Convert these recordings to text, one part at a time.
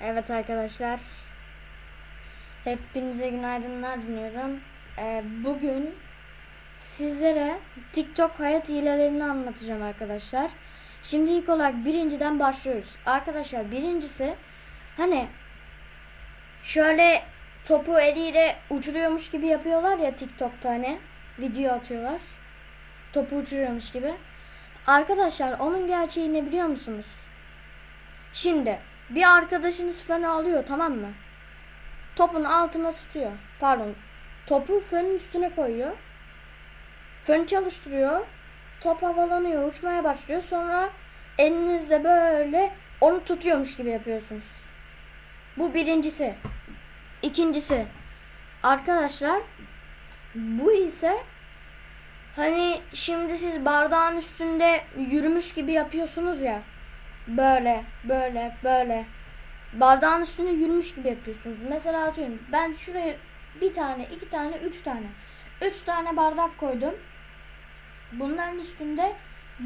Evet arkadaşlar. Hepinize günaydınlar diliyorum. Ee, bugün sizlere TikTok hayat hilelerini anlatacağım arkadaşlar. Şimdi ilk olarak birinciden başlıyoruz. Arkadaşlar birincisi hani şöyle topu eliyle uçuruyormuş gibi yapıyorlar ya TikTok'ta hani video atıyorlar. Topu uçuruyormuş gibi. Arkadaşlar onun gerçeği ne biliyor musunuz? Şimdi bir arkadaşınız fönü alıyor tamam mı? Topun altına tutuyor. Pardon. Topu fönün üstüne koyuyor. Fön çalıştırıyor. Top havalanıyor, uçmaya başlıyor. Sonra elinizle böyle onu tutuyormuş gibi yapıyorsunuz. Bu birincisi. İkincisi. Arkadaşlar bu ise hani şimdi siz bardağın üstünde yürümüş gibi yapıyorsunuz ya. Böyle, böyle, böyle. Bardağın üstünde yürümüş gibi yapıyorsunuz. Mesela atıyorum ben şuraya bir tane, iki tane, üç tane. Üç tane bardak koydum. Bunların üstünde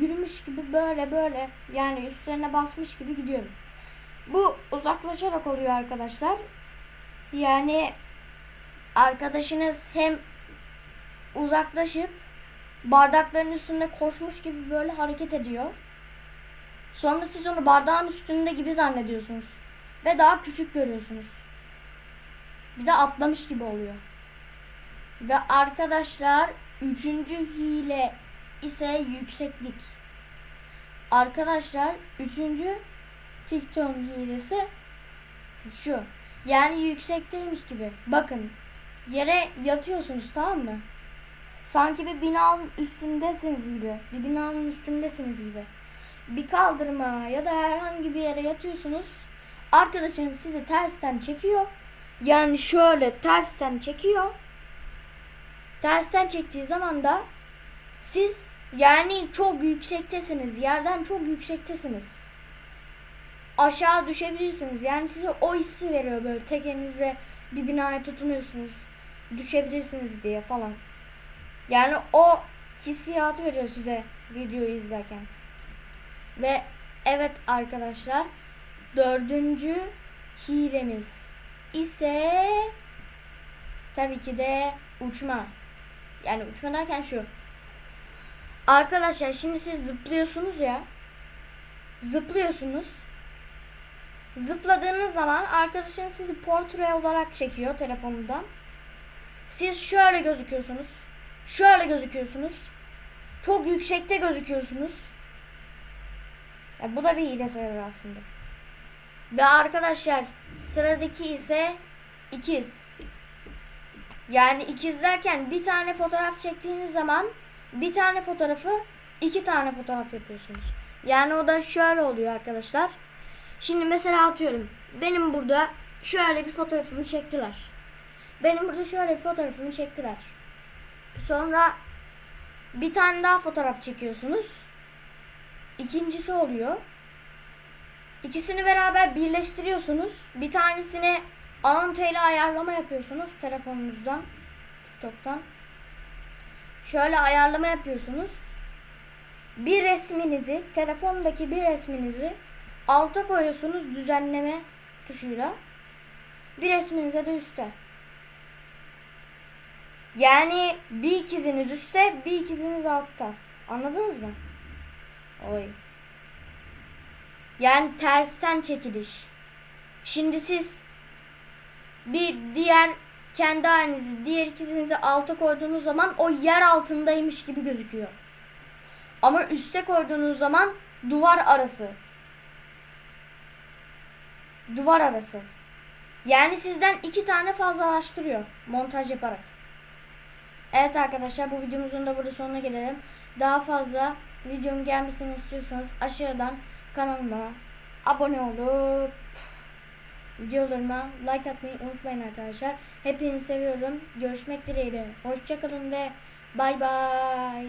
yürümüş gibi böyle böyle yani üstlerine basmış gibi gidiyorum. Bu uzaklaşarak oluyor arkadaşlar. Yani arkadaşınız hem uzaklaşıp bardakların üstünde koşmuş gibi böyle hareket ediyor. Sonra siz onu bardağın üstünde gibi zannediyorsunuz. Ve daha küçük görüyorsunuz. Bir de atlamış gibi oluyor. Ve arkadaşlar üçüncü hile ise yükseklik. Arkadaşlar üçüncü TikTok hilesi şu. Yani yüksekteymiş gibi. Bakın yere yatıyorsunuz tamam mı? Sanki bir binanın üstündesiniz gibi. Bir binanın üstündesiniz gibi bir kaldırıma ya da herhangi bir yere yatıyorsunuz. Arkadaşınız sizi tersten çekiyor. Yani şöyle tersten çekiyor. Tersten çektiği zaman da siz yani çok yüksektesiniz. Yerden çok yüksektesiniz. Aşağı düşebilirsiniz. Yani size o hissi veriyor böyle tek elinizle bir binaya tutunuyorsunuz. Düşebilirsiniz diye falan. Yani o hissiyatı veriyor size videoyu izlerken. Ve evet arkadaşlar dördüncü hilemiz ise tabii ki de uçma. Yani uçma derken şu. Arkadaşlar şimdi siz zıplıyorsunuz ya. Zıplıyorsunuz. Zıpladığınız zaman arkadaşınız sizi portre olarak çekiyor telefonundan. Siz şöyle gözüküyorsunuz. Şöyle gözüküyorsunuz. Çok yüksekte gözüküyorsunuz. Ya bu da bir hile sayılır aslında. Ve arkadaşlar sıradaki ise ikiz. Yani ikiz derken bir tane fotoğraf çektiğiniz zaman bir tane fotoğrafı iki tane fotoğraf yapıyorsunuz. Yani o da şöyle oluyor arkadaşlar. Şimdi mesela atıyorum. Benim burada şöyle bir fotoğrafımı çektiler. Benim burada şöyle bir fotoğrafımı çektiler. Sonra bir tane daha fotoğraf çekiyorsunuz. İkincisi oluyor. İkisini beraber birleştiriyorsunuz. Bir tanesini anonte ile ayarlama yapıyorsunuz telefonunuzdan, TikTok'tan. Şöyle ayarlama yapıyorsunuz. Bir resminizi, telefondaki bir resminizi alta koyuyorsunuz düzenleme tuşuyla. Bir resminize de üstte. Yani bir ikiziniz üstte, bir ikiziniz altta. Anladınız mı? Oy. Yani tersten çekiliş. Şimdi siz bir diğer kendi halinizi, diğer ikizinizi alta koyduğunuz zaman o yer altındaymış gibi gözüküyor. Ama üste koyduğunuz zaman duvar arası. Duvar arası. Yani sizden iki tane fazlalaştırıyor montaj yaparak. Evet arkadaşlar bu videomuzun da burada sonuna gelelim. Daha fazla videonun gelmesini istiyorsanız aşağıdan kanalıma abone olup videolarıma like atmayı unutmayın arkadaşlar. Hepinizi seviyorum. Görüşmek dileğiyle. Hoşçakalın ve bay bay.